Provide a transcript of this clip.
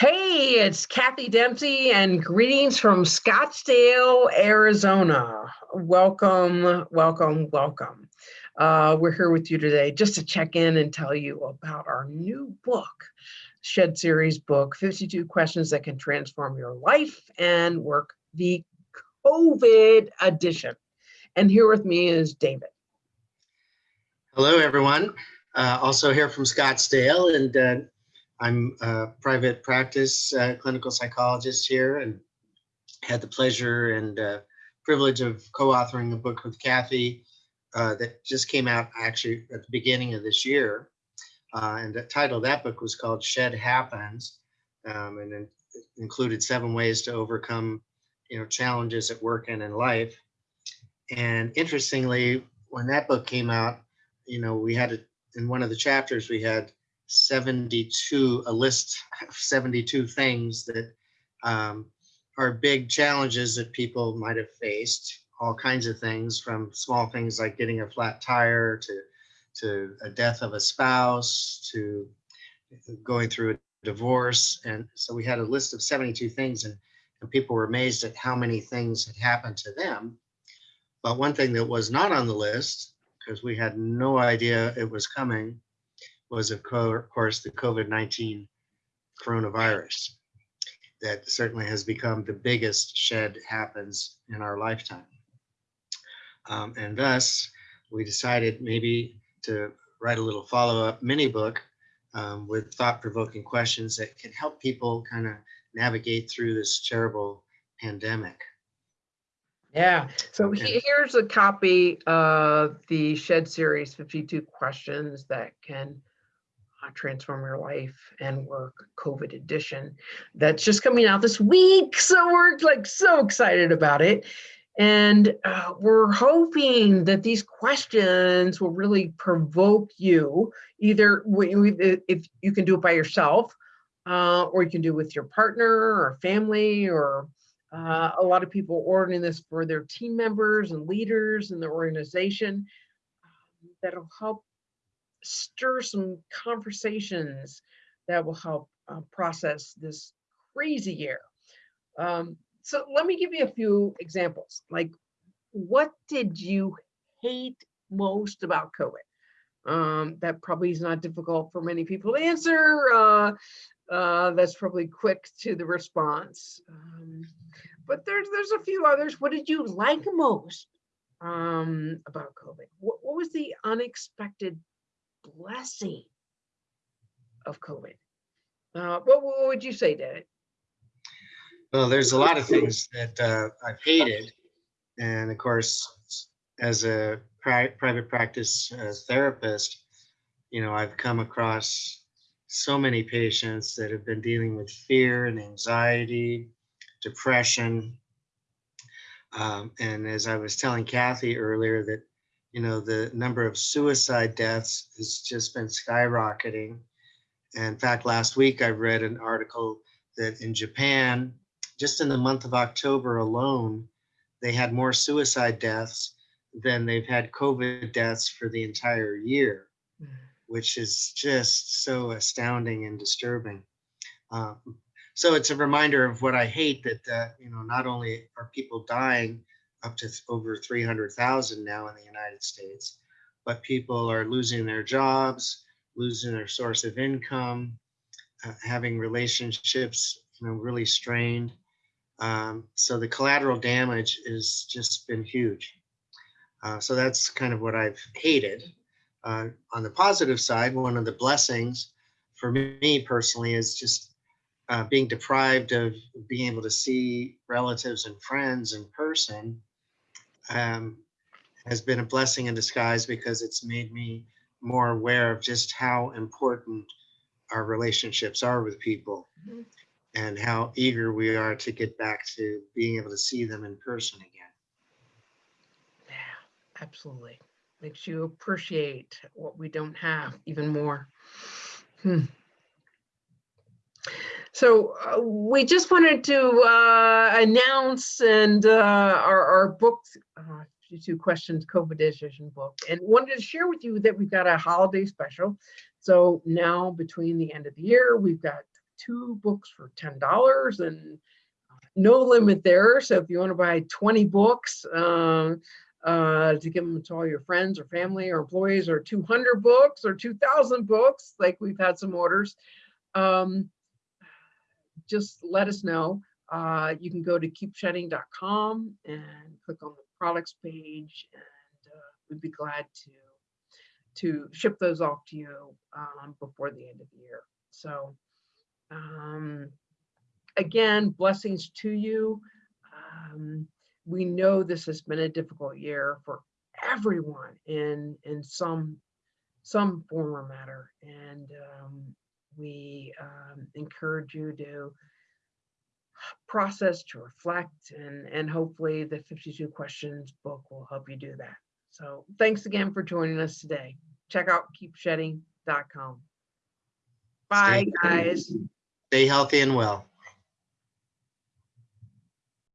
Hey, it's Kathy Dempsey and greetings from Scottsdale, Arizona. Welcome, welcome, welcome. Uh, we're here with you today just to check in and tell you about our new book, Shed Series book, 52 Questions That Can Transform Your Life and Work, the COVID edition. And here with me is David. Hello, everyone. Uh, also here from Scottsdale and uh, I'm a private practice uh, clinical psychologist here and had the pleasure and uh, privilege of co-authoring a book with Kathy uh, that just came out actually at the beginning of this year. Uh, and the title of that book was called Shed Happens um, and it included seven ways to overcome you know, challenges at work and in life. And interestingly, when that book came out, you know, we had it in one of the chapters, we had 72, a list of 72 things that um, are big challenges that people might have faced, all kinds of things from small things like getting a flat tire to, to a death of a spouse to going through a divorce. And so we had a list of 72 things and, and people were amazed at how many things had happened to them. But one thing that was not on the list, because we had no idea it was coming, was of course the COVID-19 coronavirus that certainly has become the biggest shed happens in our lifetime. Um, and thus we decided maybe to write a little follow-up mini book um, with thought-provoking questions that can help people kind of navigate through this terrible pandemic. Yeah, so okay. here's a copy of the Shed Series 52 questions that can uh, Transform Your Life and Work COVID edition that's just coming out this week. So we're like so excited about it. And uh, we're hoping that these questions will really provoke you, either if you can do it by yourself, uh, or you can do it with your partner or family, or uh, a lot of people ordering this for their team members and leaders in their organization. Um, that'll help stir some conversations that will help uh, process this crazy year. Um, so let me give you a few examples. Like, what did you hate most about COVID? Um, that probably is not difficult for many people to answer. Uh, uh, that's probably quick to the response. Um, but there's there's a few others. What did you like most um, about COVID? What, what was the unexpected blessing of COVID. Uh, what, what, would you say, Dad? Well, there's a lot of things that uh, I've hated. And of course, as a pri private practice uh, therapist, you know, I've come across so many patients that have been dealing with fear and anxiety, depression. Um, and as I was telling Kathy earlier, that you know, the number of suicide deaths has just been skyrocketing. And in fact, last week I read an article that in Japan, just in the month of October alone, they had more suicide deaths than they've had COVID deaths for the entire year, mm. which is just so astounding and disturbing. Um, so it's a reminder of what I hate that, uh, you know, not only are people dying, up to over 300,000 now in the United States. But people are losing their jobs, losing their source of income, uh, having relationships you know, really strained. Um, so the collateral damage has just been huge. Uh, so that's kind of what I've hated. Uh, on the positive side, one of the blessings for me personally is just uh, being deprived of being able to see relatives and friends in person um, has been a blessing in disguise because it's made me more aware of just how important our relationships are with people mm -hmm. and how eager we are to get back to being able to see them in person again. Yeah, absolutely. Makes you appreciate what we don't have even more. Hmm. So uh, we just wanted to uh, announce and uh, our, our book, uh, two questions COVID edition book, and wanted to share with you that we've got a holiday special. So now between the end of the year, we've got two books for ten dollars and uh, no limit there. So if you want to buy 20 books um, uh, to give them to all your friends or family or employees, or 200 books or 2,000 books, like we've had some orders, um, just let us know. Uh, you can go to keepshedding.com and click on the products page, and uh, we'd be glad to to ship those off to you um, before the end of the year. So, um, again, blessings to you. Um, we know this has been a difficult year for everyone in in some some form or matter, and um, we um, encourage you to process, to reflect, and and hopefully the 52 questions book will help you do that. So thanks again for joining us today. Check out keepshedding.com. Bye, Stay- guys. Stay healthy and well.